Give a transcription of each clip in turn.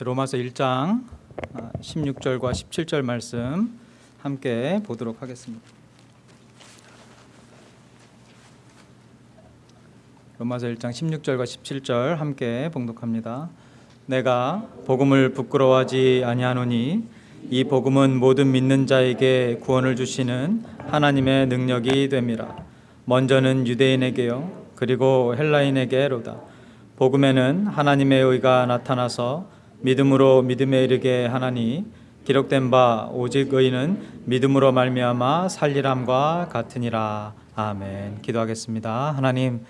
로마서 1장 16절과 17절 말씀 함께 보도록 하겠습니다. 로마서 1장 16절과 17절 함께 봉독합니다. 내가 복음을 부끄러워하지 아니하노니 이 복음은 모든 믿는 자에게 구원을 주시는 하나님의 능력이 됨이라. 먼저는 유대인에게요 그리고 헬라인에게로다. 복음에는 하나님의 의가 나타나서 믿음으로 믿음에 이르게 하나니 기록된 바 오직 의인은 믿음으로 말미암아 살리람과 같으니라. 아멘. 기도하겠습니다. 하나님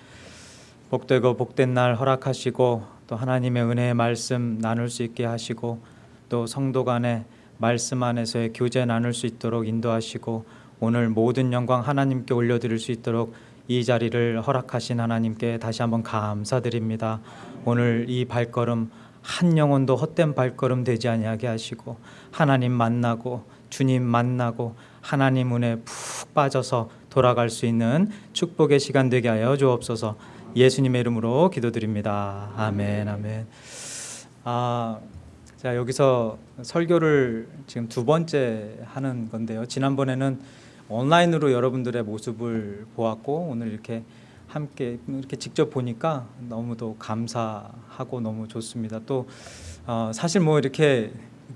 복되고 복된 날 허락하시고 또 하나님의 은혜의 말씀 나눌 수 있게 하시고 또 성도 간에 말씀 안에서의 교제 나눌 수 있도록 인도하시고 오늘 모든 영광 하나님께 올려드릴 수 있도록 이 자리를 허락하신 하나님께 다시 한번 감사드립니다. 오늘 이 발걸음 한 영혼도 헛된 발걸음 되지 아니하게 하시고 하나님 만나고 주님 만나고 하나님 은혜 푹 빠져서 돌아갈 수 있는 축복의 시간 되게 하여 주옵소서. 예수님의 이름으로 기도드립니다. 아멘, 아멘. 아, 자 여기서 설교를 지금 두 번째 하는 건데요. 지난번에는 온라인으로 여러분들의 모습을 보았고 오늘 이렇게 함께 이렇게 직접 보니까 너무도 감사하고 너무 좋습니다. 또 어, 사실 뭐 이렇게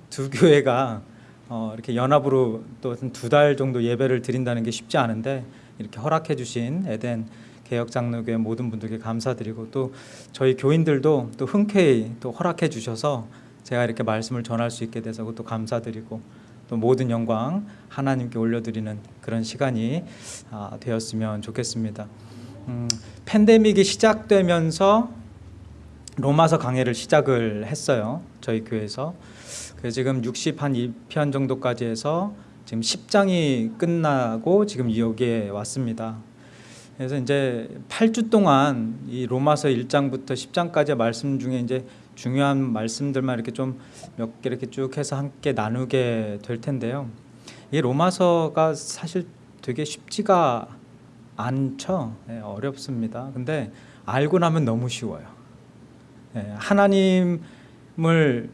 두 교회가 어, 이렇게 연합으로 또 두 달 정도 예배를 드린다는 게 쉽지 않은데 이렇게 허락해 주신 에덴 개혁장로교회 모든 분들께 감사드리고 또 저희 교인들도 또 흔쾌히 또 허락해 주셔서 제가 이렇게 말씀을 전할 수 있게 돼서 또 감사드리고 또 모든 영광 하나님께 올려드리는 그런 시간이 아, 되었으면 좋겠습니다. 음, 팬데믹이 시작되면서 로마서 강해를 시작을 했어요. 저희 교회에서. 그래서 지금 60 한 2편 정도까지 해서 지금 10장이 끝나고 지금 여기에 왔습니다. 그래서 이제 8주 동안 이 로마서 1장부터 10장까지의 말씀 중에 이제 중요한 말씀들만 이렇게 좀 몇 개 이렇게 쭉 해서 함께 나누게 될 텐데요. 이 로마서가 사실 되게 쉽지가 않죠. 네, 어렵습니다. 근데 알고 나면 너무 쉬워요. 네, 하나님을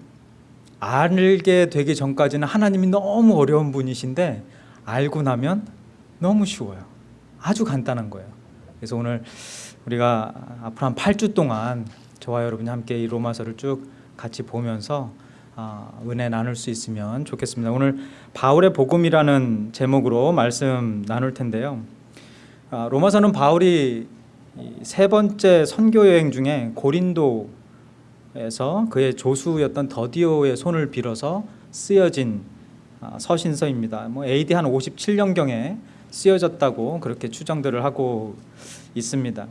알게 되기 전까지는 하나님이 너무 어려운 분이신데 알고 나면 너무 쉬워요. 아주 간단한 거예요. 그래서 오늘 우리가 앞으로 한 8주 동안 저와 여러분이 함께 이 로마서를 쭉 같이 보면서 어, 은혜 나눌 수 있으면 좋겠습니다. 오늘 바울의 복음이라는 제목으로 말씀 나눌 텐데요. 어, 로마서는 바울이 세 번째 선교 여행 중에 고린도에서 그의 조수였던 더디오의 손을 빌어서 쓰여진 어, 서신서입니다. 뭐 AD 한 57년경에 쓰여졌다고 그렇게 추정들을 하고 있습니다.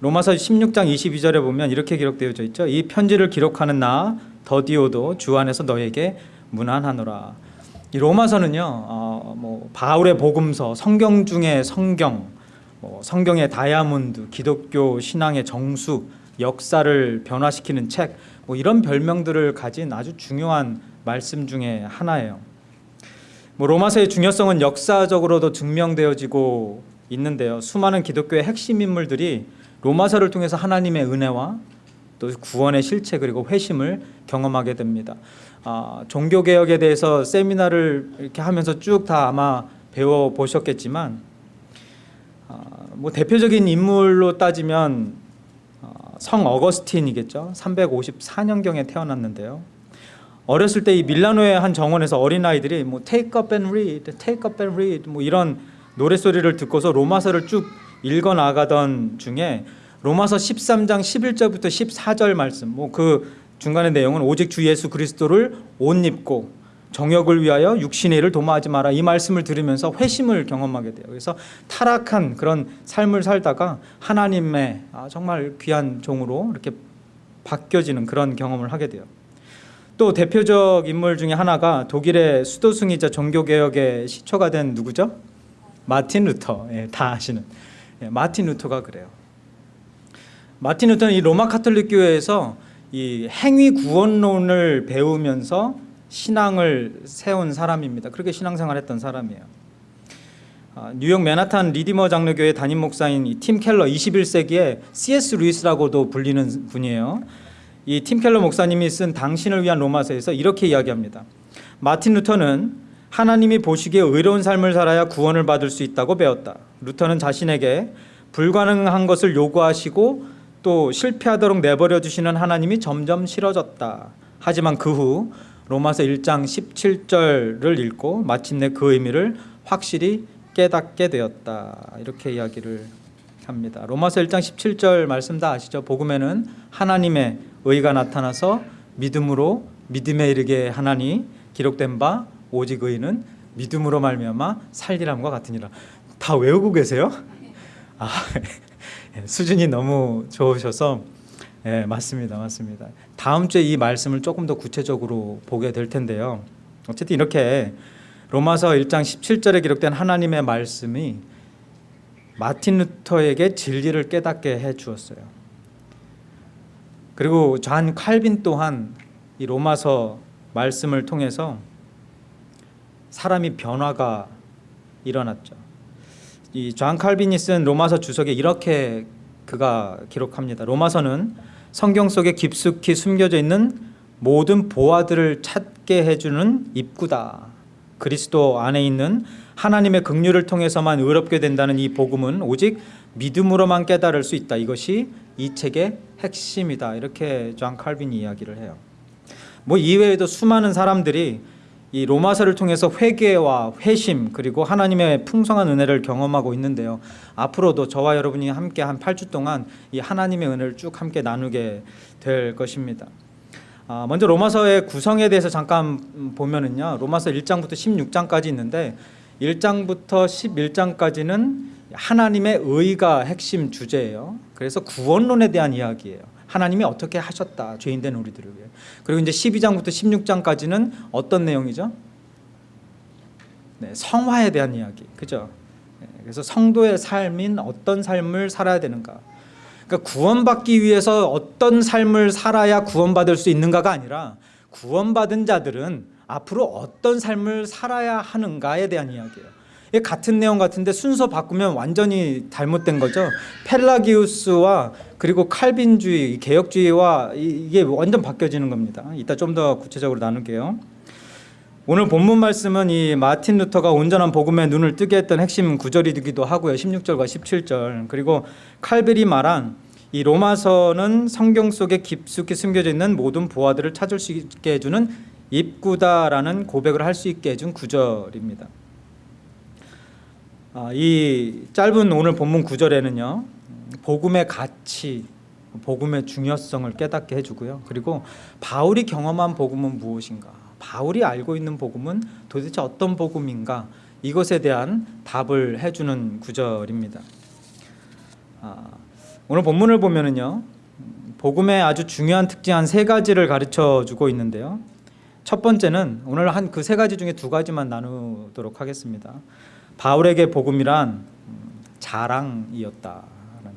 로마서 16장 22절에 보면 이렇게 기록되어 있죠. 이 편지를 기록하는 나 더디오도 주 안에서 너에게 무난하노라. 이 로마서는요, 어, 뭐 바울의 복음서, 성경 중에 성경, 뭐 성경의 다이아몬드, 기독교 신앙의 정수, 역사를 변화시키는 책, 뭐 이런 별명들을 가진 아주 중요한 말씀 중에 하나예요. 뭐 로마서의 중요성은 역사적으로도 증명되어지고 있는데요. 수많은 기독교의 핵심 인물들이 로마서를 통해서 하나님의 은혜와 또 구원의 실체 그리고 회심을 경험하게 됩니다. 아, 종교 개혁에 대해서 세미나를 이렇게 하면서 쭉 다 아마 배워 보셨겠지만 아, 뭐 대표적인 인물로 따지면 아, 성 어거스틴이겠죠. 354년경에 태어났는데요. 어렸을 때 이 밀라노의 한 정원에서 어린 아이들이 뭐 take up and read, take up and read 뭐 이런 노래 소리를 듣고서 로마서를 쭉 읽어 나가던 중에 로마서 13장 11절부터 14절 말씀 뭐 그 중간의 내용은 오직 주 예수 그리스도를 옷 입고 정욕을 위하여 육신의 일을 도모하지 마라 이 말씀을 들으면서 회심을 경험하게 돼요. 그래서 타락한 그런 삶을 살다가 하나님의 아, 정말 귀한 종으로 이렇게 바뀌어지는 그런 경험을 하게 돼요. 또 대표적 인물 중에 하나가 독일의 수도승이자 종교개혁의 시초가 된 누구죠? 마틴 루터 예, 다 아시는 예, 마틴 루터가 그래요. 마틴 루터는 이 로마 카톨릭 교회에서 이 행위 구원론을 배우면서 신앙을 세운 사람입니다. 그렇게 신앙생활했던 사람이에요. 아, 뉴욕 맨하탄 리디머 장로교회 담임 목사인 팀 켈러 21세기에 C.S. 루이스라고도 불리는 분이에요. 이 팀 켈러 목사님이 쓴 당신을 위한 로마서에서 이렇게 이야기합니다. 마틴 루터는 하나님이 보시기에 의로운 삶을 살아야 구원을 받을 수 있다고 배웠다. 루터는 자신에게 불가능한 것을 요구하시고 또 실패하도록 내버려 두시는 하나님이 점점 싫어졌다. 하지만 그 후 로마서 1장 17절을 읽고 마침내 그 의미를 확실히 깨닫게 되었다. 이렇게 이야기를 합니다. 로마서 1장 17절 말씀 다 아시죠? 복음에는 하나님의 의가 나타나서 믿음으로 믿음에 이르게 하나니 기록된 바 오직 의는 믿음으로 말미암아 살리람과 같으니라. 다 외우고 계세요? 아, 수준이 너무 좋으셔서 예, 맞습니다. 맞습니다. 다음 주에 이 말씀을 조금 더 구체적으로 보게 될 텐데요. 어쨌든 이렇게 로마서 1장 17절에 기록된 하나님의 말씀이 마틴 루터에게 진리를 깨닫게 해 주었어요. 그리고 잔 칼빈 또한 이 로마서 말씀을 통해서 사람이 변화가 일어났죠. 이존 칼빈이 쓴 로마서 주석에 이렇게 그가 기록합니다. 로마서는 성경 속에 깊숙이 숨겨져 있는 모든 보화들을 찾게 해주는 입구다. 그리스도 안에 있는 하나님의 긍휼을 통해서만 의롭게 된다는 이 복음은 오직 믿음으로만 깨달을 수 있다. 이것이 이 책의 핵심이다. 이렇게 존 칼빈이 이야기를 해요. 뭐 이외에도 수많은 사람들이 이 로마서를 통해서 회개와 회심 그리고 하나님의 풍성한 은혜를 경험하고 있는데요. 앞으로도 저와 여러분이 함께 한 8주 동안 이 하나님의 은혜를 쭉 함께 나누게 될 것입니다. 아, 먼저 로마서의 구성에 대해서 잠깐 보면은요. 로마서 1장부터 16장까지 있는데 1장부터 11장까지는 하나님의 의가 핵심 주제예요. 그래서 구원론에 대한 이야기예요. 하나님이 어떻게 하셨다 죄인된 우리들을 위해 그리고 이제 12장부터 16장까지는 어떤 내용이죠? 네, 성화에 대한 이야기 그죠? 네, 그래서 성도의 삶인 어떤 삶을 살아야 되는가 그러니까 구원받기 위해서 어떤 삶을 살아야 구원받을 수 있는가가 아니라 구원받은 자들은 앞으로 어떤 삶을 살아야 하는가에 대한 이야기예요 같은 내용 같은데 순서 바꾸면 완전히 잘못된 거죠. 펠라기우스와 그리고 칼빈주의, 개혁주의와 이게 완전 바뀌어지는 겁니다. 이따 좀 더 구체적으로 나눌게요. 오늘 본문 말씀은 이 마틴 루터가 온전한 복음에 눈을 뜨게 했던 핵심 구절이기도 하고요. 16절과 17절. 그리고 칼빈이 말한 이 로마서는 성경 속에 깊숙이 숨겨져 있는 모든 보화들을 찾을 수 있게 해주는 입구다라는 고백을 할 수 있게 해준 구절입니다. 아, 이 짧은 오늘 본문 구절에는요 복음의 가치, 복음의 중요성을 깨닫게 해주고요. 그리고 바울이 경험한 복음은 무엇인가? 바울이 알고 있는 복음은 도대체 어떤 복음인가? 이것에 대한 답을 해주는 구절입니다. 아, 오늘 본문을 보면은요, 복음의 아주 중요한 특징 한 세 가지를 가르쳐 주고 있는데요. 첫 번째는 오늘 한 그 세 가지 중에 두 가지만 나누도록 하겠습니다. 바울에게 복음이란 자랑이었다라는 것.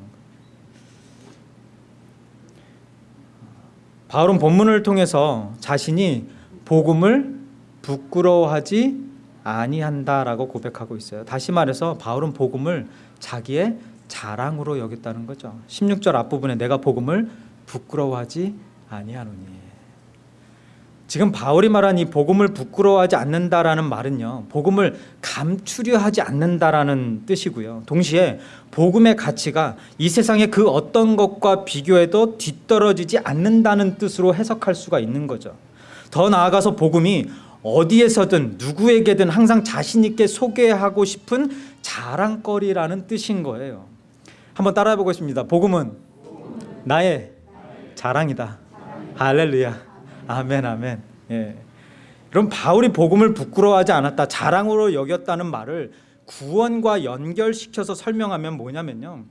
바울은 본문을 통해서 자신이 복음을 부끄러워하지 아니한다라고 고백하고 있어요. 다시 말해서 바울은 복음을 자기의 자랑으로 여겼다는 거죠. 16절 앞부분에 내가 복음을 부끄러워하지 아니하노니. 지금 바울이 말한 이 복음을 부끄러워하지 않는다라는 말은요. 복음을 감추려 하지 않는다라는 뜻이고요. 동시에 복음의 가치가 이 세상의 그 어떤 것과 비교해도 뒤떨어지지 않는다는 뜻으로 해석할 수가 있는 거죠. 더 나아가서 복음이 어디에서든 누구에게든 항상 자신 있게 소개하고 싶은 자랑거리라는 뜻인 거예요. 한번 따라해 보겠습니다. 복음은 나의 자랑이다. 할렐루야. 아멘 아멘. 예. 그럼 바울이 복음을 부끄러워하지 않았다, 자랑으로 여겼다는 말을 구원과 연결시켜서 설명하면 뭐냐면요.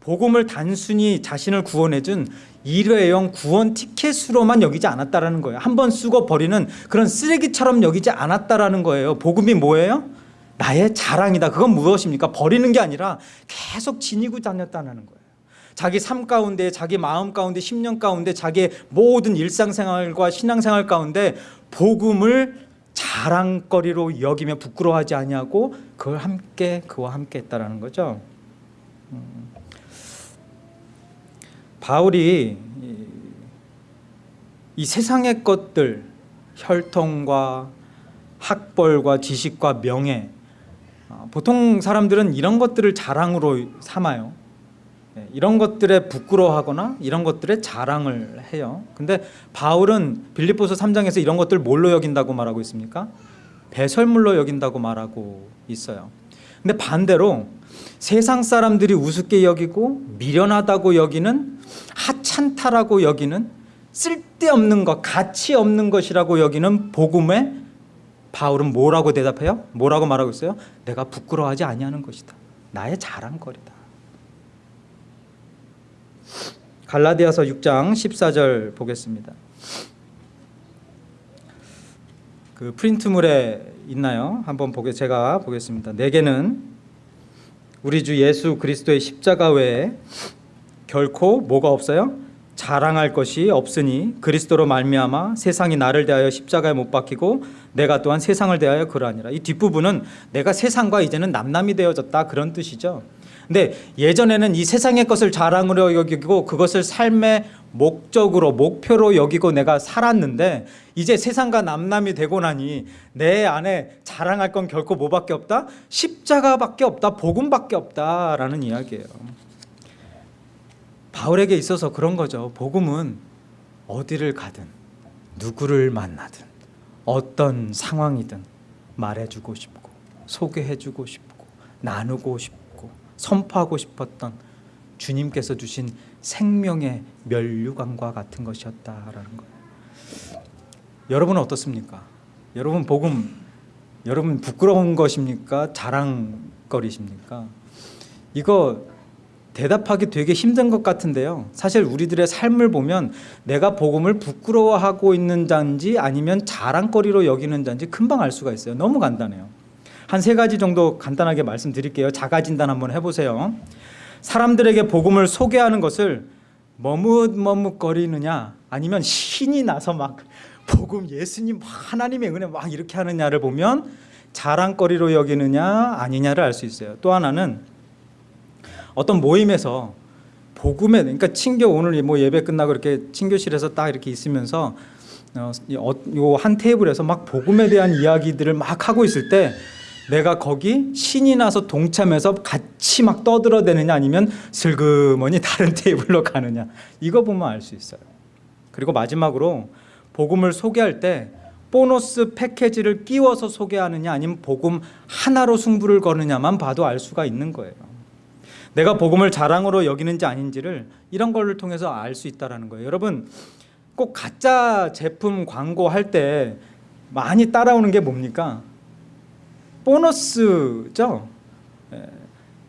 복음을 단순히 자신을 구원해준 일회용 구원 티켓으로만 여기지 않았다라는 거예요. 한 번 쓰고 버리는 그런 쓰레기처럼 여기지 않았다라는 거예요. 복음이 뭐예요? 나의 자랑이다. 그건 무엇입니까? 버리는 게 아니라 계속 지니고 다녔다는 거예요. 자기 삶 가운데 자기 마음 가운데 10년 가운데 자기의 모든 일상생활과 신앙생활 가운데 복음을 자랑거리로 여기며 부끄러워하지 아니하고 그걸 함께 그와 함께 했다라는 거죠. 음. 바울이 이 세상의 것들 혈통과 학벌과 지식과 명예 어, 보통 사람들은 이런 것들을 자랑으로 삼아요. 예, 이런 것들에 부끄러워하거나 이런 것들에 자랑을 해요. 근데 바울은 빌립보서 3장에서 이런 것들 뭘로 여긴다고 말하고 있습니까? 배설물로 여긴다고 말하고 있어요. 근데 반대로 세상 사람들이 우습게 여기고 미련하다고 여기는 하찮다라고 여기는 쓸데없는 것, 가치 없는 것이라고 여기는 복음에 바울은 뭐라고 대답해요? 뭐라고 말하고 있어요? 내가 부끄러워하지 아니하는 것이다. 나의 자랑거리다. 갈라디아서 6장 14절 보겠습니다. 그 프린트물에 있나요? 한번 보게 제가 보겠습니다. 내게는 우리 주 예수 그리스도의 십자가 외에 결코 뭐가 없어요? 자랑할 것이 없으니 그리스도로 말미암아 세상이 나를 대하여 십자가에 못 박히고 내가 또한 세상을 대하여 그러하니라. 이 뒷부분은 내가 세상과 이제는 남남이 되어졌다 그런 뜻이죠. 근데 예전에는 이 세상의 것을 자랑으로 여기고 그것을 삶의 목적으로 목표로 여기고 내가 살았는데 이제 세상과 남남이 되고 나니 내 안에 자랑할 건 결코 뭐밖에 없다? 십자가밖에 없다. 복음밖에 없다라는 이야기예요. 바울에게 있어서 그런 거죠. 복음은 어디를 가든 누구를 만나든 어떤 상황이든 말해주고 싶고 소개해주고 싶고 나누고 싶고 선포하고 싶었던 주님께서 주신 생명의 면류관과 같은 것이었다라는 거예요. 여러분은 어떻습니까? 여러분 복음 여러분 부끄러운 것입니까? 자랑거리십니까? 이거 대답하기 되게 힘든 것 같은데요. 사실 우리들의 삶을 보면 내가 복음을 부끄러워하고 있는 자인지 아니면 자랑거리로 여기는 자인지 금방 알 수가 있어요. 너무 간단해요. 한 세 가지 정도 간단하게 말씀드릴게요. 자가 진단 한번 해보세요. 사람들에게 복음을 소개하는 것을 머뭇머뭇거리느냐 아니면 신이 나서 막 복음 예수님 하나님의 은혜 막 이렇게 하느냐를 보면 자랑거리로 여기느냐 아니냐를 알 수 있어요. 또 하나는 어떤 모임에서 복음에 그러니까 친교 오늘 뭐 예배 끝나고 이렇게 친교실에서 딱 이렇게 있으면서 어, 요한 테이블에서 막 복음에 대한 이야기들을 막 하고 있을 때 내가 거기 신이 나서 동참해서 같이 막 떠들어대느냐 아니면 슬그머니 다른 테이블로 가느냐 이거 보면 알 수 있어요. 그리고 마지막으로 복음을 소개할 때 보너스 패키지를 끼워서 소개하느냐 아니면 복음 하나로 승부를 거느냐만 봐도 알 수가 있는 거예요. 내가 복음을 자랑으로 여기는지 아닌지를 이런 걸 통해서 알 수 있다는 거예요. 여러분 꼭 가짜 제품 광고할 때 많이 따라오는 게 뭡니까? 보너스죠. 예,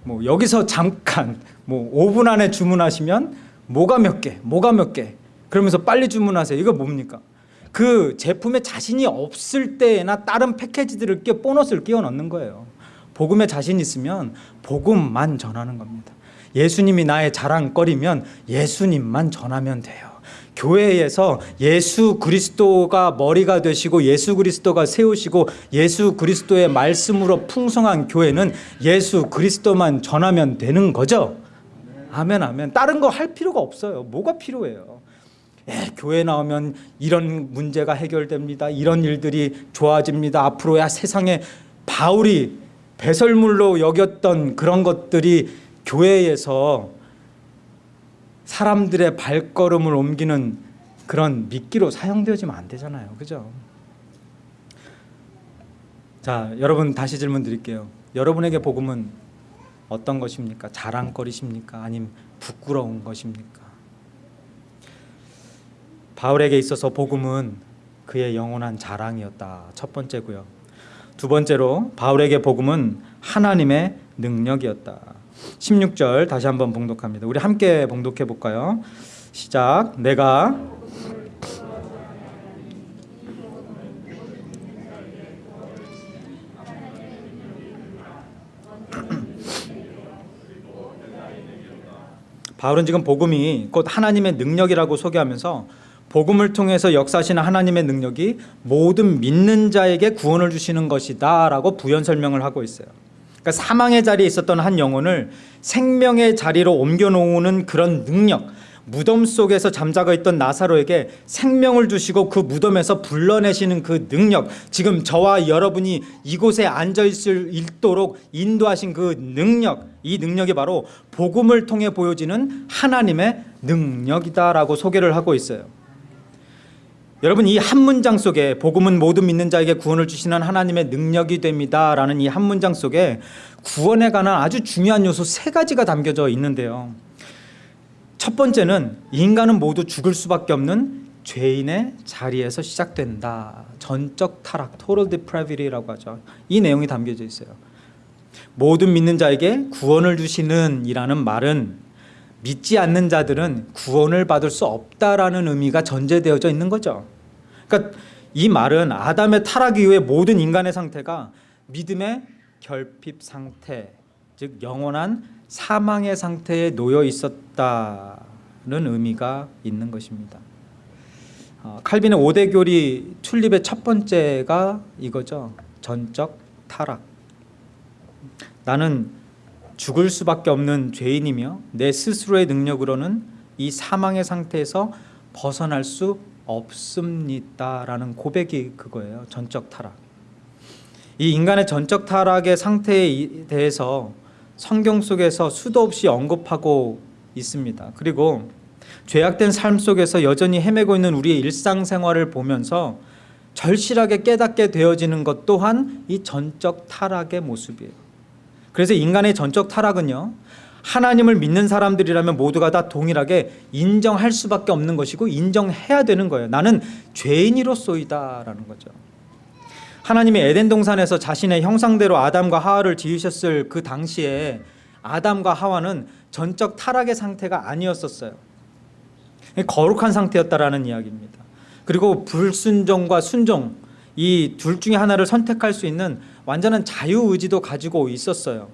뭐 여기서 잠깐 뭐 5분 안에 주문하시면 뭐가 몇 개, 뭐가 몇 개. 그러면서 빨리 주문하세요. 이거 뭡니까? 그 제품에 자신이 없을 때나 다른 패키지들을 끼워 보너스를 끼워 넣는 거예요. 복음에 자신 있으면 복음만 전하는 겁니다. 예수님이 나의 자랑거리면 예수님만 전하면 돼요. 교회에서 예수 그리스도가 머리가 되시고 예수 그리스도가 세우시고 예수 그리스도의 말씀으로 풍성한 교회는 예수 그리스도만 전하면 되는 거죠. 아멘 아멘. 다른 거 할 필요가 없어요. 뭐가 필요해요? 예, 교회 나오면 이런 문제가 해결됩니다. 이런 일들이 좋아집니다. 앞으로야 세상에 바울이 배설물로 여겼던 그런 것들이 교회에서 사람들의 발걸음을 옮기는 그런 미끼로 사용되어지면 안 되잖아요. 그죠? 자, 여러분 다시 질문 드릴게요. 여러분에게 복음은 어떤 것입니까? 자랑거리십니까? 아니면 부끄러운 것입니까? 바울에게 있어서 복음은 그의 영원한 자랑이었다. 첫 번째고요. 두 번째로 바울에게 복음은 하나님의 능력이었다. 16절 다시 한번 봉독합니다. 우리 함께 봉독해 볼까요? 시작. 내가 바울은 지금 복음이 곧 하나님의 능력이라고 소개하면서 복음을 통해서 역사하시는 하나님의 능력이 모든 믿는 자에게 구원을 주시는 것이다 라고 부연 설명을 하고 있어요. 그러니까 사망의 자리에 있었던 한 영혼을 생명의 자리로 옮겨 놓는 그런 능력, 무덤 속에서 잠자고 있던 나사로에게 생명을 주시고 그 무덤에서 불러내시는 그 능력 지금 저와 여러분이 이곳에 앉아 있을 있도록 인도하신 그 능력 이 능력이 바로 복음을 통해 보여지는 하나님의 능력이다라고 소개를 하고 있어요. 여러분 이 한 문장 속에 복음은 모든 믿는 자에게 구원을 주시는 하나님의 능력이 됩니다 라는 이 한 문장 속에 구원에 관한 아주 중요한 요소 세 가지가 담겨져 있는데요. 첫 번째는 인간은 모두 죽을 수밖에 없는 죄인의 자리에서 시작된다. 전적 타락, total depravity라고 하죠. 이 내용이 담겨져 있어요. 모든 믿는 자에게 구원을 주시는 이라는 말은 믿지 않는 자들은 구원을 받을 수 없다라는 의미가 전제되어져 있는 거죠. 그러니까 이 말은 아담의 타락 이후에 모든 인간의 상태가 믿음의 결핍 상태, 즉 영원한 사망의 상태에 놓여 있었다는 의미가 있는 것입니다. 어, 칼빈의 5대 교리 튤립의 첫 번째가 이거죠. 전적 타락. 나는 죽을 수밖에 없는 죄인이며 내 스스로의 능력으로는 이 사망의 상태에서 벗어날 수 없습니다라는 고백이 그거예요. 전적 타락. 이 인간의 전적 타락의 상태에 대해서 성경 속에서 수도 없이 언급하고 있습니다. 그리고 죄악된 삶 속에서 여전히 헤매고 있는 우리의 일상생활을 보면서 절실하게 깨닫게 되어지는 것 또한 이 전적 타락의 모습이에요. 그래서 인간의 전적 타락은요. 하나님을 믿는 사람들이라면 모두가 다 동일하게 인정할 수밖에 없는 것이고 인정해야 되는 거예요. 나는 죄인이로소이다 라는 거죠. 하나님이 에덴 동산에서 자신의 형상대로 아담과 하와를 지으셨을 그 당시에 아담과 하와는 전적 타락의 상태가 아니었었어요. 거룩한 상태였다라는 이야기입니다. 그리고 불순종과 순종 이 둘 중에 하나를 선택할 수 있는 완전한 자유 의지도 가지고 있었어요.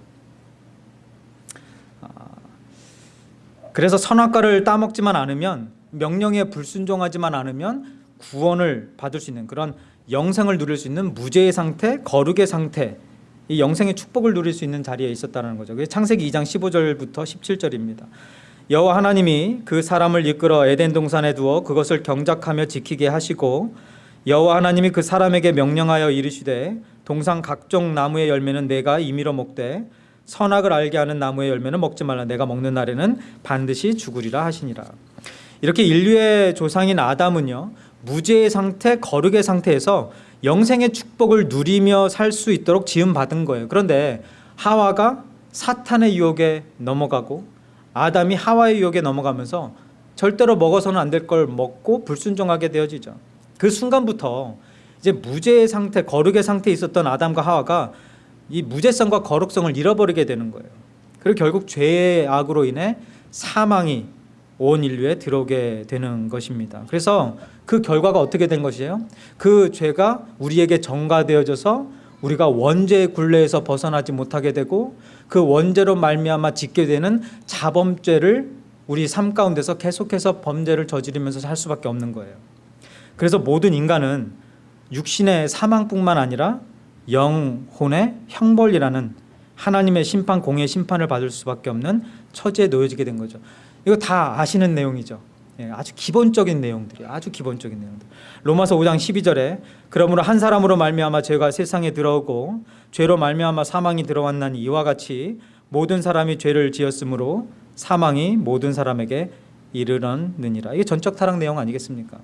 아, 그래서 선악과를 따먹지만 않으면 명령에 불순종하지만 않으면 구원을 받을 수 있는 그런 영생을 누릴 수 있는 무죄의 상태, 거룩의 상태, 이 영생의 축복을 누릴 수 있는 자리에 있었다는 거죠. 그게 창세기 2장 15절부터 17절입니다. 여호와 하나님이 그 사람을 이끌어 에덴 동산에 두어 그것을 경작하며 지키게 하시고 여호와 하나님이 그 사람에게 명령하여 이르시되 동산 각종 나무의 열매는 내가 임의로 먹되 선악을 알게 하는 나무의 열매는 먹지 말라 내가 먹는 날에는 반드시 죽으리라 하시니라. 이렇게 인류의 조상인 아담은요 무죄의 상태, 거룩의 상태에서 영생의 축복을 누리며 살 수 있도록 지음 받은 거예요. 그런데 하와가 사탄의 유혹에 넘어가고 아담이 하와의 유혹에 넘어가면서 절대로 먹어서는 안 될 걸 먹고 불순종하게 되어지죠. 그 순간부터 이제 무죄의 상태, 거룩의 상태에 있었던 아담과 하와가 이 무죄성과 거룩성을 잃어버리게 되는 거예요. 그리고 결국 죄의 악으로 인해 사망이 온 인류에 들어오게 되는 것입니다. 그래서 그 결과가 어떻게 된 것이에요? 그 죄가 우리에게 전가되어져서 우리가 원죄의 굴레에서 벗어나지 못하게 되고 그 원죄로 말미암아 짓게 되는 자범죄를 우리 삶 가운데서 계속해서 범죄를 저지르면서 살 수밖에 없는 거예요. 그래서 모든 인간은 육신의 사망뿐만 아니라 영혼의 형벌이라는 하나님의 심판 공의 심판을 받을 수밖에 없는 처지에 놓여지게 된 거죠. 이거 다 아시는 내용이죠. 예, 아주 기본적인 내용들이 아주 기본적인 내용들. 로마서 5장 12절에 그러므로 한 사람으로 말미암아 죄가 세상에 들어오고 죄로 말미암아 사망이 들어왔나니 이와 같이 모든 사람이 죄를 지었으므로 사망이 모든 사람에게 이르렀느니라. 이게 전적 타락 내용 아니겠습니까?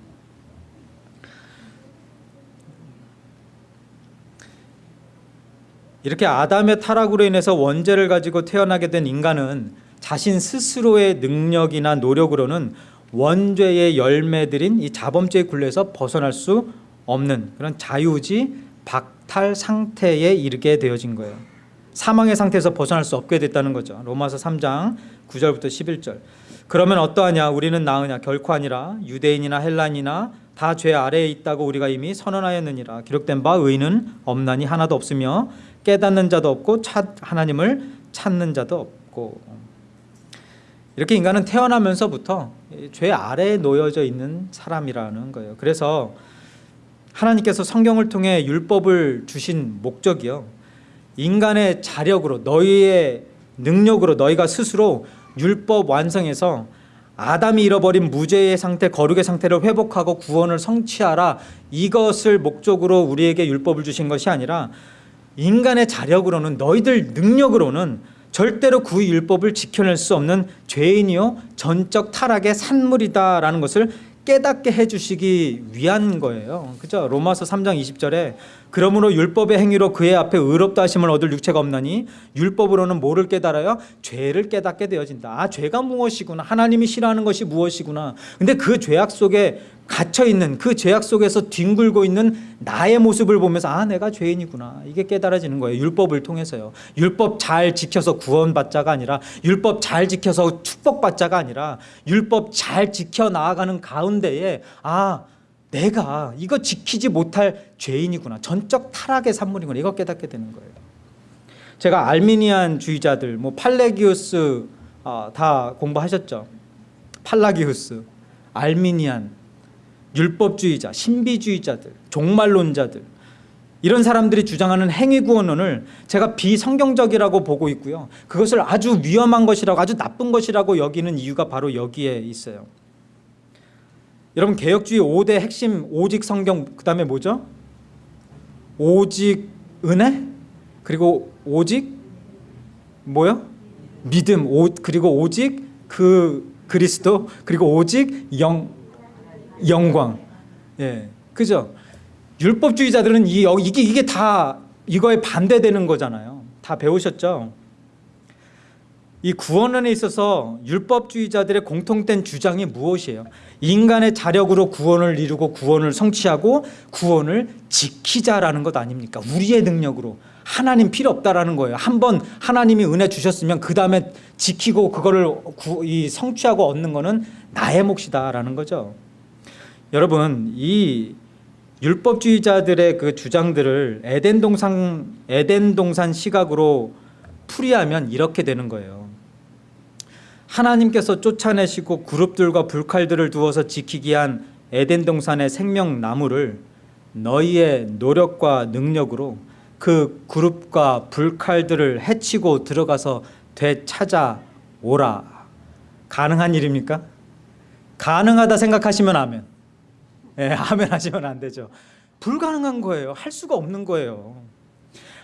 이렇게 아담의 타락으로 인해서 원죄를 가지고 태어나게 된 인간은 자신 스스로의 능력이나 노력으로는 원죄의 열매들인 이 자범죄의 굴레에서 벗어날 수 없는 그런 자유지 박탈 상태에 이르게 되어진 거예요. 사망의 상태에서 벗어날 수 없게 됐다는 거죠. 로마서 3장 9절부터 11절. 그러면 어떠하냐? 우리는 나으냐? 결코 아니라 유대인이나 헬란이나 다 죄 아래에 있다고 우리가 이미 선언하였느니라. 기록된 바 의는 없나니 하나도 없으며 깨닫는 자도 없고 찾, 하나님을 찾는 자도 없고 이렇게 인간은 태어나면서부터 죄 아래에 놓여져 있는 사람이라는 거예요. 그래서 하나님께서 성경을 통해 율법을 주신 목적이요. 인간의 자력으로 너희의 능력으로 너희가 스스로 율법 완성해서 아담이 잃어버린 무죄의 상태, 거룩의 상태를 회복하고 구원을 성취하라. 이것을 목적으로 우리에게 율법을 주신 것이 아니라 인간의 자력으로는 너희들 능력으로는 절대로 그 율법을 지켜낼 수 없는 죄인이요 전적 타락의 산물이다라는 것을 깨닫게 해주시기 위한 거예요. 그죠? 로마서 3장 20절에 그러므로 율법의 행위로 그의 앞에 의롭다 하심을 얻을 육체가 없나니 율법으로는 뭐를 깨달아요? 죄를 깨닫게 되어진다. 아, 죄가 무엇이구나. 하나님이 싫어하는 것이 무엇이구나. 근데 그 죄악 속에 갇혀 있는 그 죄악 속에서 뒹굴고 있는 나의 모습을 보면서 아, 내가 죄인이구나. 이게 깨달아지는 거예요. 율법을 통해서요. 율법 잘 지켜서 구원받자가 아니라 율법 잘 지켜서 축복받자가 아니라 율법 잘 지켜 나아가는 가운데에 아, 내가 이거 지키지 못할 죄인이구나. 전적 타락의 산물이구나. 이거 깨닫게 되는 거예요. 제가 알미니안 주의자들, 뭐 팔레기우스 아, 다 공부하셨죠. 팔라기우스, 알미니안, 율법주의자, 신비주의자들, 종말론자들 이런 사람들이 주장하는 행위구원론을 제가 비성경적이라고 보고 있고요. 그것을 아주 위험한 것이라고 아주 나쁜 것이라고 여기는 이유가 바로 여기에 있어요. 여러분 개혁주의 5대 핵심 오직 성경 그 다음에 뭐죠? 오직 은혜 그리고 오직 뭐요? 믿음 오, 그리고 오직 그 그리스도 그리고 오직 영 영광 예 그죠? 율법주의자들은 이 이게 이게 다 이거에 반대되는 거잖아요. 다 배우셨죠? 이 구원론에 있어서 율법주의자들의 공통된 주장이 무엇이에요? 인간의 자력으로 구원을 이루고 구원을 성취하고 구원을 지키자라는 것 아닙니까? 우리의 능력으로 하나님 필요 없다라는 거예요. 한번 하나님이 은혜 주셨으면 그 다음에 지키고 그거를 구, 이 성취하고 얻는 거는 나의 몫이다라는 거죠. 여러분 이 율법주의자들의 그 주장들을 에덴 동산 에덴 동산 시각으로 풀이하면 이렇게 되는 거예요. 하나님께서 쫓아내시고 그룹들과 불칼들을 두어서 지키기 한 에덴 동산의 생명나무를 너희의 노력과 능력으로 그 그룹과 불칼들을 해치고 들어가서 되찾아오라. 가능한 일입니까? 가능하다 생각하시면 아멘. 예, 아멘 하시면 안 되죠. 불가능한 거예요. 할 수가 없는 거예요.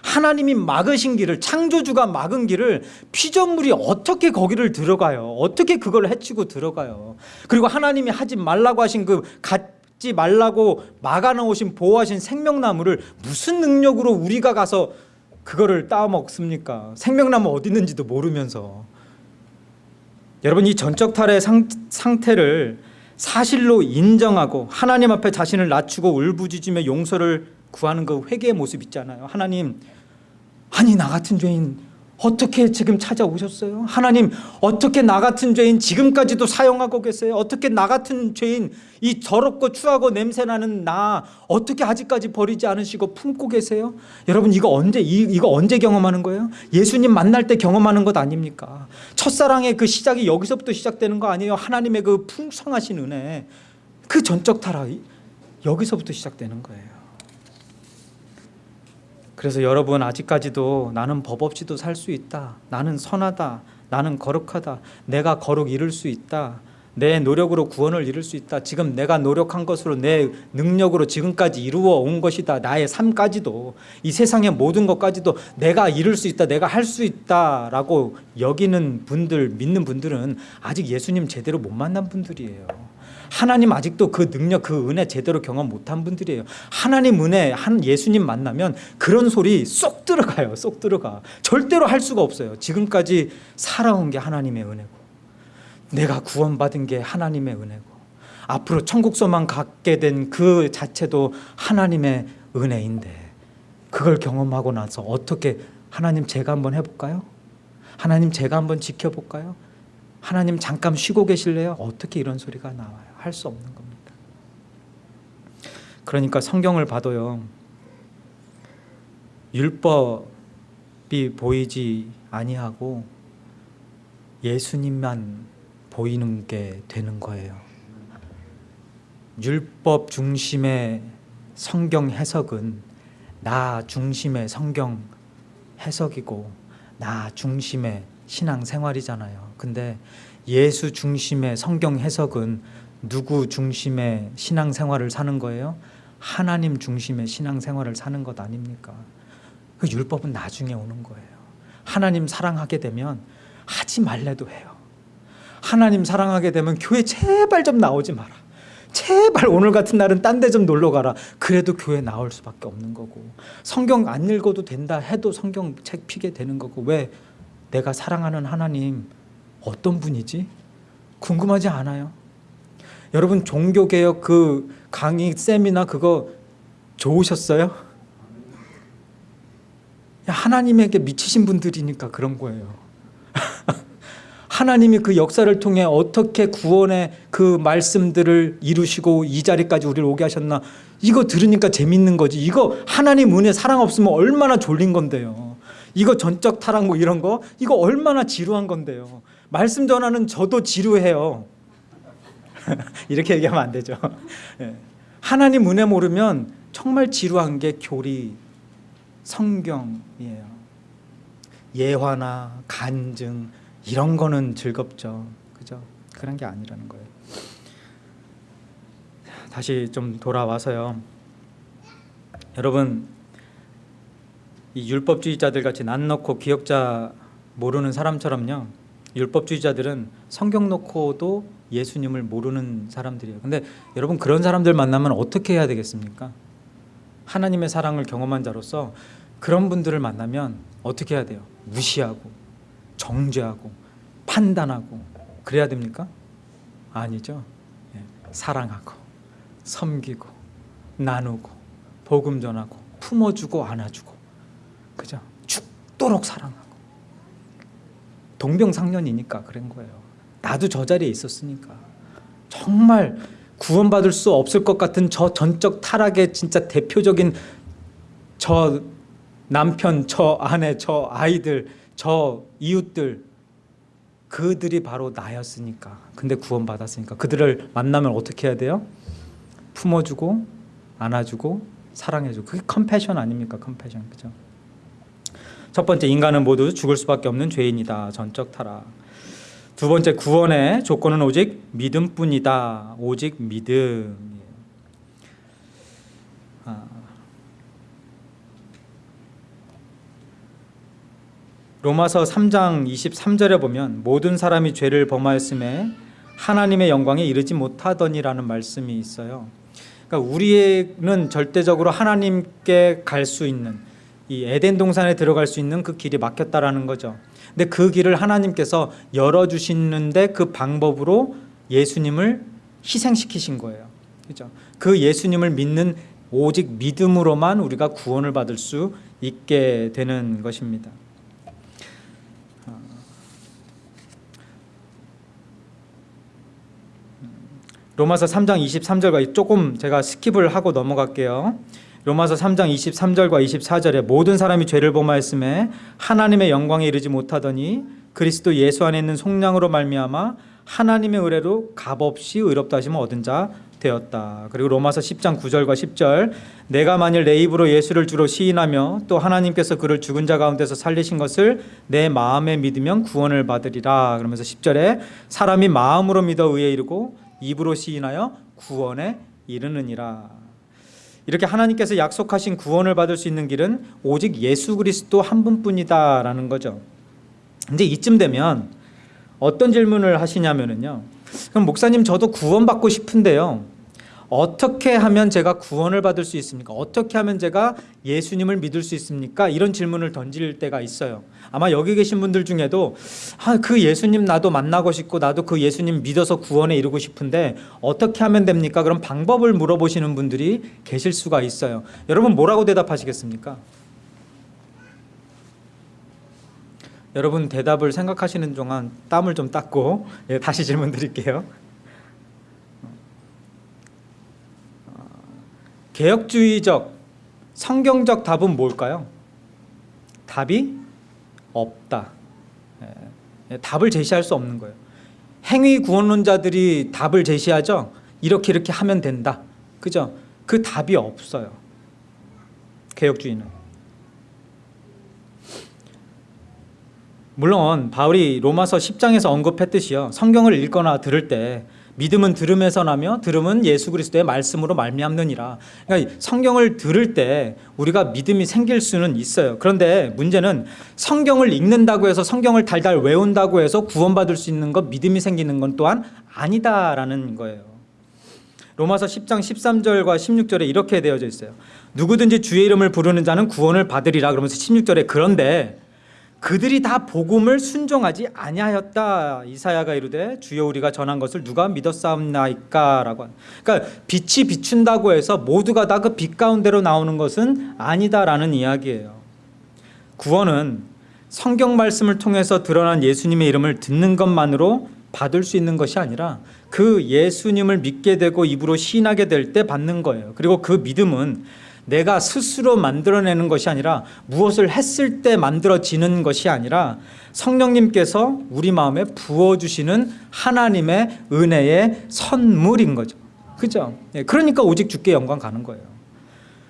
하나님이 막으신 길을 창조주가 막은 길을 피조물이 어떻게 거기를 들어가요? 어떻게 그걸 해치고 들어가요? 그리고 하나님이 하지 말라고 하신 그 갖지 말라고 막아놓으신 보호하신 생명나무를 무슨 능력으로 우리가 가서 그거를 따먹습니까? 생명나무 어디 있는지도 모르면서 여러분 이 전적 탈의 상, 상태를 사실로 인정하고 하나님 앞에 자신을 낮추고 울부짖으며 용서를 구하는 그 회개의 모습 있잖아요. 하나님 아니 나 같은 죄인 어떻게 지금 찾아오셨어요? 하나님 어떻게 나 같은 죄인 지금까지도 사용하고 계세요? 어떻게 나 같은 죄인 이 더럽고 추하고 냄새나는 나 어떻게 아직까지 버리지 않으시고 품고 계세요? 여러분 이거 언제 이, 이거 언제 경험하는 거예요? 예수님 만날 때 경험하는 것 아닙니까? 첫사랑의 그 시작이 여기서부터 시작되는 거 아니에요? 하나님의 그 풍성하신 은혜 그 전적 타락 여기서부터 시작되는 거예요. 그래서 여러분 아직까지도 나는 법 없이도 살 수 있다. 나는 선하다. 나는 거룩하다. 내가 거룩 이룰 수 있다. 내 노력으로 구원을 이룰 수 있다. 지금 내가 노력한 것으로 내 능력으로 지금까지 이루어 온 것이다. 나의 삶까지도 이 세상의 모든 것까지도 내가 이룰 수 있다. 내가 할 수 있다라고 여기는 분들 믿는 분들은 아직 예수님 제대로 못 만난 분들이에요. 하나님 아직도 그 능력, 그 은혜 제대로 경험 못한 분들이에요. 하나님 은혜, 한 예수님 만나면 그런 소리 쏙 들어가요. 쏙 들어가. 절대로 할 수가 없어요. 지금까지 살아온 게 하나님의 은혜고, 내가 구원받은 게 하나님의 은혜고, 앞으로 천국소만 갖게 된 그 자체도 하나님의 은혜인데, 그걸 경험하고 나서 어떻게 하나님 제가 한번 해볼까요? 하나님 제가 한번 지켜볼까요? 하나님 잠깐 쉬고 계실래요? 어떻게 이런 소리가 나와요? 할 수 없는 겁니다. 그러니까 성경을 봐도요. 율법이 보이지 아니하고 예수님만 보이는 게 되는 거예요. 율법 중심의 성경 해석은 나 중심의 성경 해석이고 나 중심의 신앙 생활이잖아요. 근데 예수 중심의 성경 해석은 누구 중심의 신앙 생활을 사는 거예요? 하나님 중심의 신앙 생활을 사는 것 아닙니까? 그 율법은 나중에 오는 거예요. 하나님 사랑하게 되면 하지 말래도 해요. 하나님 사랑하게 되면 교회 제발 좀 나오지 마라. 제발 오늘 같은 날은 딴 데 좀 놀러 가라. 그래도 교회 나올 수밖에 없는 거고 성경 안 읽어도 된다 해도 성경 책 피게 되는 거고 왜 내가 사랑하는 하나님 어떤 분이지? 궁금하지 않아요? 여러분 종교개혁 그 강의 세미나 그거 좋으셨어요? 야, 하나님에게 미치신 분들이니까 그런 거예요. 하나님이 그 역사를 통해 어떻게 구원의 그 말씀들을 이루시고 이 자리까지 우리를 오게 하셨나 이거 들으니까 재밌는 거지 이거 하나님 은혜 사랑 없으면 얼마나 졸린 건데요 이거 전적 타락 뭐 이런 거 이거 얼마나 지루한 건데요 말씀 전하는 저도 지루해요 이렇게 얘기하면 안 되죠 예. 하나님 은혜 모르면 정말 지루한 게 교리 성경이에요 예화나 간증 이런 거는 즐겁죠. 그죠? 그런 게 아니라는 거예요. 다시 좀 돌아와서요. 여러분 이 율법주의자들 같이 난 넣고 기억자 모르는 사람처럼요. 율법주의자들은 성경 놓고도 예수님을 모르는 사람들이에요. 근데 여러분 그런 사람들 만나면 어떻게 해야 되겠습니까? 하나님의 사랑을 경험한 자로서 그런 분들을 만나면 어떻게 해야 돼요? 무시하고 정죄하고 판단하고 그래야 됩니까? 아니죠. 예, 사랑하고 섬기고 나누고 복음 전하고 품어주고 안아주고 그죠? 죽도록 사랑하고 동병상련이니까 그런 거예요. 나도 저 자리에 있었으니까. 정말 구원받을 수 없을 것 같은 저 전적 타락의 진짜 대표적인 저 남편, 저 아내, 저 아이들, 저 이웃들 그들이 바로 나였으니까. 근데 구원받았으니까. 그들을 만나면 어떻게 해야 돼요? 품어주고 안아주고 사랑해주고. 그게 컴패션 아닙니까? 컴패션 그죠? 첫 번째 인간은 모두 죽을 수밖에 없는 죄인이다. 전적 타락 두 번째 구원의 조건은 오직 믿음뿐이다 오직 믿음 아. 로마서 3장 23절에 보면 모든 사람이 죄를 범하였음에 하나님의 영광에 이르지 못하더니라는 말씀이 있어요. 그러니까 우리는 절대적으로 하나님께 갈 수 있는 이 에덴 동산에 들어갈 수 있는 그 길이 막혔다라는 거죠. 근데 그 길을 하나님께서 열어 주시는데 그 방법으로 예수님을 희생시키신 거예요. 그죠? 그 예수님을 믿는 오직 믿음으로만 우리가 구원을 받을 수 있게 되는 것입니다. 로마서 3장 23절과 조금 제가 skip을 하고 넘어갈게요. 로마서 3장 23절과 24절에 모든 사람이 죄를 범하였으매 하나님의 영광에 이르지 못하더니 그리스도 예수 안에 있는 속량으로 말미암아 하나님의 은혜로 값없이 의롭다 하심을 얻은 자 되었다. 그리고 로마서 10장 9절과 10절 네가 만일 네 입으로 예수를 주로 시인하며 또 하나님께서 그를 죽은 자 가운데서 살리신 것을 네 마음에 믿으면 구원을 받으리라. 그러면서 10절에 사람이 마음으로 믿어 의에 이르고 입으로 시인하여 구원에 이르느니라. 이렇게 하나님께서 약속하신 구원을 받을 수 있는 길은 오직 예수 그리스도 한 분뿐이다라는 거죠. 이제 이쯤 되면 어떤 질문을 하시냐면은요. 그럼 목사님 저도 구원받고 싶은데요. 어떻게 하면 제가 구원을 받을 수 있습니까? 어떻게 하면 제가 예수님을 믿을 수 있습니까? 이런 질문을 던질 때가 있어요. 아마 여기 계신 분들 중에도 아, 그 예수님 나도 만나고 싶고 나도 그 예수님 믿어서 구원에 이르고 싶은데 어떻게 하면 됩니까? 그런 방법을 물어보시는 분들이 계실 수가 있어요. 여러분 뭐라고 대답하시겠습니까? 여러분 대답을 생각하시는 동안 땀을 좀 닦고 예, 다시 질문 드릴게요. 개혁주의적 성경적 답은 뭘까요? 답이 없다. 예, 답을 제시할 수 없는 거예요. 행위 구원론자들이 답을 제시하죠. 이렇게 이렇게 하면 된다. 그죠? 그 답이 없어요. 개혁주의는. 물론 바울이 로마서 10장에서 언급했듯이요. 성경을 읽거나 들을 때 믿음은 들음에서 나며 들음은 예수 그리스도의 말씀으로 말미암느니라. 그러니까 성경을 들을 때 우리가 믿음이 생길 수는 있어요. 그런데 문제는 성경을 읽는다고 해서 성경을 달달 외운다고 해서 구원받을 수 있는 것 믿음이 생기는 건 또한 아니다라는 거예요. 로마서 10장 13절과 16절에 이렇게 되어져 있어요. 누구든지 주의 이름을 부르는 자는 구원을 받으리라 그러면서 16절에 그런데 그들이 다 복음을 순종하지 아니하였다. 이사야가 이르되 주여 우리가 전한 것을 누가 믿었사옵나이까라고. 그러니까 빛이 비춘다고 해서 모두가 다 그 빛 가운데로 나오는 것은 아니다라는 이야기예요. 구원은 성경 말씀을 통해서 드러난 예수님의 이름을 듣는 것만으로 받을 수 있는 것이 아니라 그 예수님을 믿게 되고 입으로 시인하게 될 때 받는 거예요. 그리고 그 믿음은 내가 스스로 만들어내는 것이 아니라 무엇을 했을 때 만들어지는 것이 아니라 성령님께서 우리 마음에 부어주시는 하나님의 은혜의 선물인 거죠. 그죠? 예, 그러니까 오직 주께 영광 가는 거예요.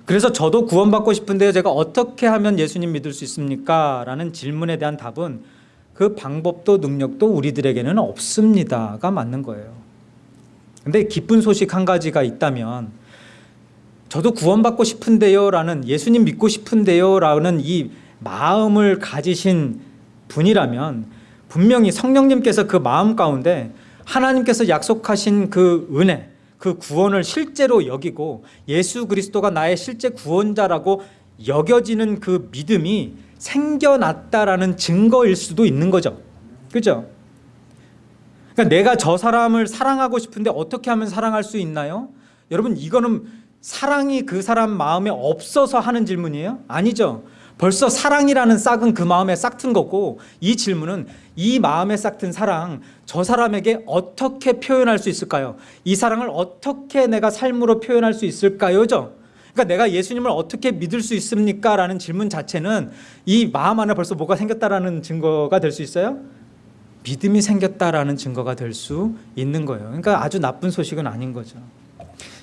그래서 저도 구원받고 싶은데 제가 어떻게 하면 예수님 믿을 수 있습니까? 라는 질문에 대한 답은 그 방법도 능력도 우리들에게는 없습니다가 맞는 거예요. 근데 기쁜 소식 한 가지가 있다면 저도 구원받고 싶은데요 라는 예수님 믿고 싶은데요 라는 이 마음을 가지신 분이라면 분명히 성령님께서 그 마음 가운데 하나님께서 약속하신 그 은혜 그 구원을 실제로 여기고 예수 그리스도가 나의 실제 구원자라고 여겨지는 그 믿음이 생겨났다라는 증거일 수도 있는 거죠. 그죠? 그러니까 내가 저 사람을 사랑하고 싶은데 어떻게 하면 사랑할 수 있나요? 여러분 이거는 사랑이 그 사람 마음에 없어서 하는 질문이에요? 아니죠. 벌써 사랑이라는 싹은 그 마음에 싹 튼 거고 이 질문은 이 마음에 싹 튼 사랑 저 사람에게 어떻게 표현할 수 있을까요? 이 사랑을 어떻게 내가 삶으로 표현할 수 있을까요?죠. 그러니까 내가 예수님을 어떻게 믿을 수 있습니까? 라는 질문 자체는 이 마음 안에 벌써 뭐가 생겼다라는 증거가 될 수 있어요? 믿음이 생겼다라는 증거가 될 수 있는 거예요. 그러니까 아주 나쁜 소식은 아닌 거죠.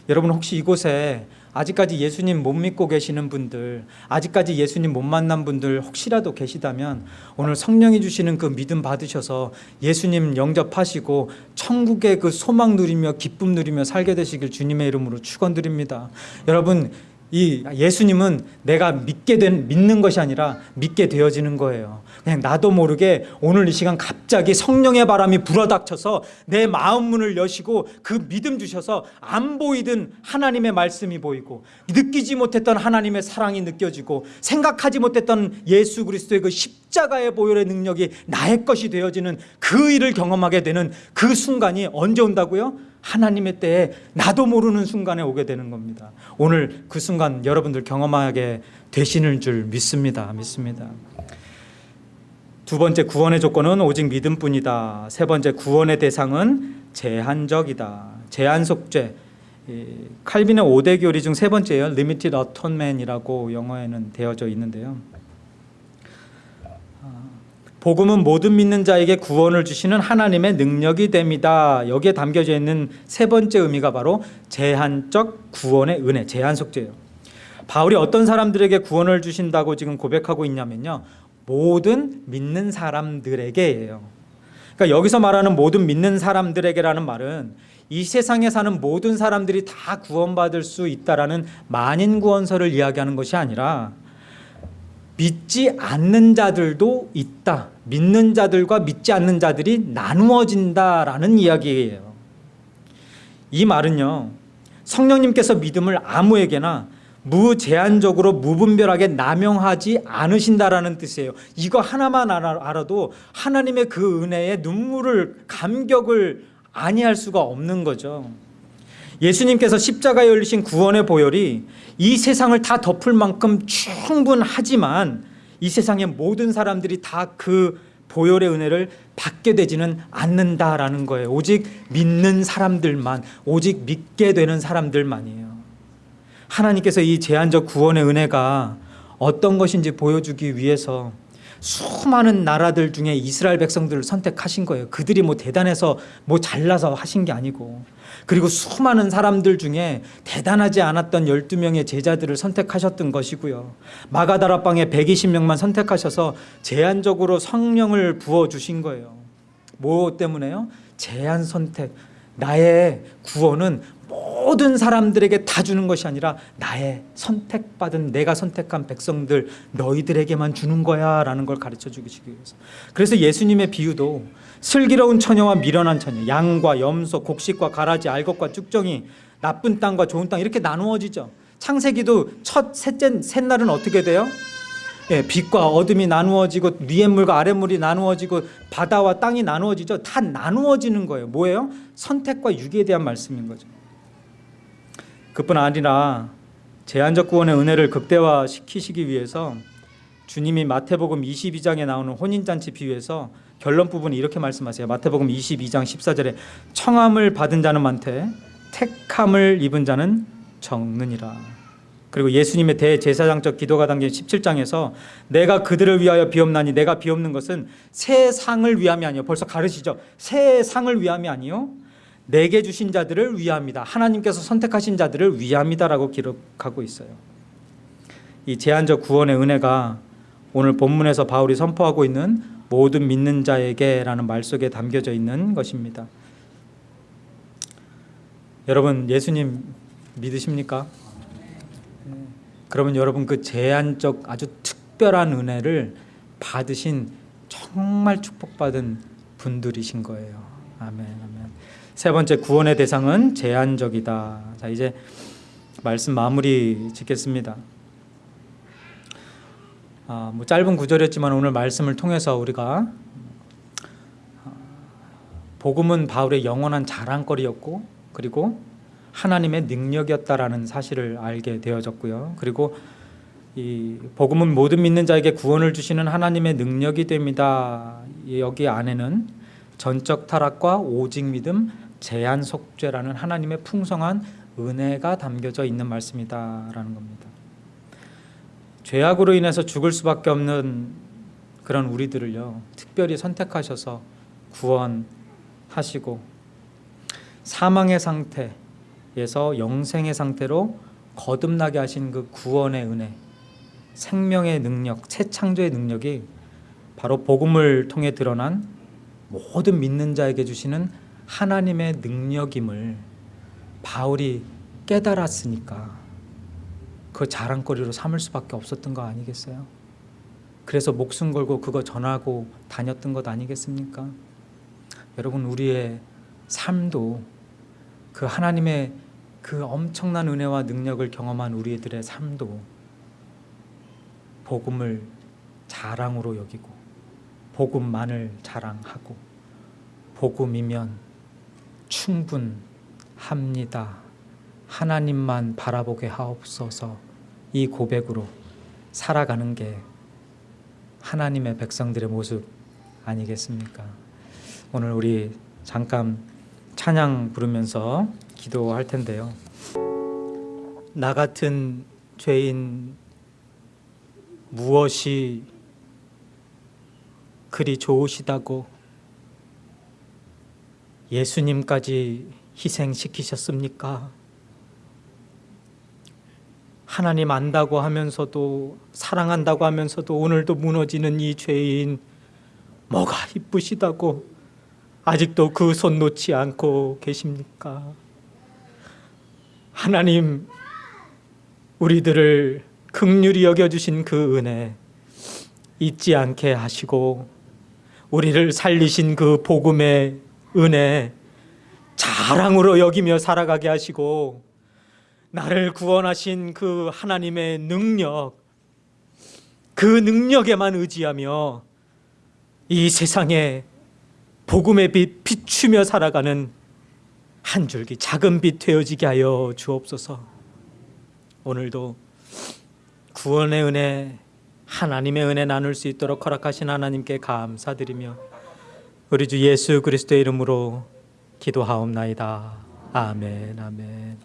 여러분 혹시 이곳에 아직까지 예수님 못 믿고 계시는 분들 아직까지 예수님 못 만난 분들 혹시라도 계시다면 오늘 성령이 주시는 그 믿음 받으셔서 예수님 영접하시고 천국의 그 소망 누리며 기쁨 누리며 살게 되시길 주님의 이름으로 축원드립니다 여러분 이 예수님은 내가 믿게 된 믿는 것이 아니라 믿게 되어지는 거예요. 그냥 나도 모르게 오늘 이 시간 갑자기 성령의 바람이 불어닥쳐서 내 마음 문을 여시고 그 믿음 주셔서 안 보이던 하나님의 말씀이 보이고 느끼지 못했던 하나님의 사랑이 느껴지고 생각하지 못했던 예수 그리스도의 그 십자가의 보혈의 능력이 나의 것이 되어지는 그 일을 경험하게 되는 그 순간이 언제 온다고요? 하나님의 때에 나도 모르는 순간에 오게 되는 겁니다. 오늘 그 순간 여러분들 경험하게 되시는 줄 믿습니다. 믿습니다. 두 번째 구원의 조건은 오직 믿음뿐이다. 세 번째 구원의 대상은 제한적이다. 제한 속죄. 칼빈의 5대 교리 중 세 번째예요. Limited Atonement이라고 영어에는 되어져 있는데요. 복음은 모든 믿는 자에게 구원을 주시는 하나님의 능력이 됩니다. 여기에 담겨져 있는 세 번째 의미가 바로 제한적 구원의 은혜, 제한 속죄예요. 바울이 어떤 사람들에게 구원을 주신다고 지금 고백하고 있냐면요. 모든 믿는 사람들에게예요. 그러니까 여기서 말하는 모든 믿는 사람들에게라는 말은 이 세상에 사는 모든 사람들이 다 구원받을 수 있다라는 만인 구원서를 이야기하는 것이 아니라 믿지 않는 자들도 있다. 믿는 자들과 믿지 않는 자들이 나누어진다라는 이야기예요. 이 말은요. 성령님께서 믿음을 아무에게나 무제한적으로 무분별하게 남용하지 않으신다라는 뜻이에요. 이거 하나만 알아도 하나님의 그 은혜에 눈물을 감격을 아니할 수가 없는 거죠. 예수님께서 십자가에 열리신 구원의 보혈이 이 세상을 다 덮을 만큼 충분하지만 이 세상의 모든 사람들이 다 그 보혈의 은혜를 받게 되지는 않는다라는 거예요. 오직 믿는 사람들만, 오직 믿게 되는 사람들만이에요. 하나님께서 이 제한적 구원의 은혜가 어떤 것인지 보여주기 위해서 수많은 나라들 중에 이스라엘 백성들을 선택하신 거예요. 그들이 뭐 대단해서 뭐 잘나서 하신 게 아니고 그리고 수많은 사람들 중에 대단하지 않았던 12명의 제자들을 선택하셨던 것이고요. 마가다라방에 120명만 선택하셔서 제한적으로 성령을 부어 주신 거예요. 뭐 때문에요? 제한 선택. 나의 구원은 모든 사람들에게 다 주는 것이 아니라 나의 선택받은 내가 선택한 백성들 너희들에게만 주는 거야 라는 걸 가르쳐 주기 위해서. 그래서 예수님의 비유도 슬기로운 처녀와 미련한 처녀, 양과 염소, 곡식과 가라지, 알곡과 쭉정이, 나쁜 땅과 좋은 땅 이렇게 나누어지죠. 창세기도 첫 셋째 셋날은 어떻게 돼요? 예, 빛과 어둠이 나누어지고 위의 물과 아래 물이 나누어지고 바다와 땅이 나누어지죠. 다 나누어지는 거예요. 뭐예요? 선택과 유기에 대한 말씀인 거죠. 그뿐 아니라 제한적 구원의 은혜를 극대화시키시기 위해서 주님이 마태복음 22장에 나오는 혼인잔치 비유에서 결론 부분이 이렇게 말씀하세요. 마태복음 22장 14절에 청함을 받은 자는 많되 택함을 입은 자는 적느니라. 그리고 예수님의 대제사장적 기도가 담긴 17장에서 내가 그들을 위하여 비옵나니 내가 비옵는 것은 세상을 위함이 아니요 벌써 가르시죠. 세상을 위함이 아니요 내게 주신 자들을 위함이다. 하나님께서 선택하신 자들을 위함이다라고 기록하고 있어요. 이 제한적 구원의 은혜가 오늘 본문에서 바울이 선포하고 있는 모든 믿는 자에게라는 말 속에 담겨져 있는 것입니다. 여러분 예수님 믿으십니까? 그러면 여러분 그 제한적 아주 특별한 은혜를 받으신 정말 축복받은 분들이신 거예요. 아멘. 세 번째 구원의 대상은 제한적이다. 자 이제 말씀 마무리 짓겠습니다. 아, 뭐 짧은 구절이었지만 오늘 말씀을 통해서 우리가 복음은 바울의 영원한 자랑거리였고 그리고 하나님의 능력이었다라는 사실을 알게 되어졌고요. 그리고 이 복음은 모든 믿는 자에게 구원을 주시는 하나님의 능력이 됩니다. 여기 안에는 전적 타락과 오직 믿음, 제한 속죄라는 하나님의 풍성한 은혜가 담겨져 있는 말씀이다라는 겁니다. 죄악으로 인해서 죽을 수밖에 없는 그런 우리들을요 특별히 선택하셔서 구원하시고 사망의 상태에서 영생의 상태로 거듭나게 하신 그 구원의 은혜, 생명의 능력, 새 창조의 능력이 바로 복음을 통해 드러난 모든 믿는 자에게 주시는 하나님의 능력임을 바울이 깨달았으니까 그 자랑거리로 삼을 수밖에 없었던 거 아니겠어요? 그래서 목숨 걸고 그거 전하고 다녔던 것 아니겠습니까? 여러분 우리의 삶도 그 하나님의 그 엄청난 은혜와 능력을 경험한 우리들의 삶도 복음을 자랑으로 여기고 복음만을 자랑하고 복음이면 충분합니다. 하나님만 바라보게 하옵소서 이 고백으로 살아가는 게 하나님의 백성들의 모습 아니겠습니까? 오늘 우리 잠깐 찬양 부르면서 기도할 텐데요. 나 같은 죄인 무엇이 그리 좋으시다고 예수님까지 희생시키셨습니까? 하나님 안다고 하면서도 사랑한다고 하면서도 오늘도 무너지는 이 죄인 뭐가 이쁘시다고 아직도 그 손 놓지 않고 계십니까? 하나님 우리들을 극률이 여겨주신 그 은혜 잊지 않게 하시고 우리를 살리신 그 복음의 은혜 자랑으로 여기며 살아가게 하시고 나를 구원하신 그 하나님의 능력, 그 능력에만 의지하며 이 세상에 복음의 빛 비추며 살아가는 한 줄기 작은 빛 되어지게 하여 주옵소서. 오늘도 구원의 은혜, 하나님의 은혜 나눌 수 있도록 허락하신 하나님께 감사드리며 우리 주 예수 그리스도의 이름으로 기도하옵나이다. 아멘, 아멘.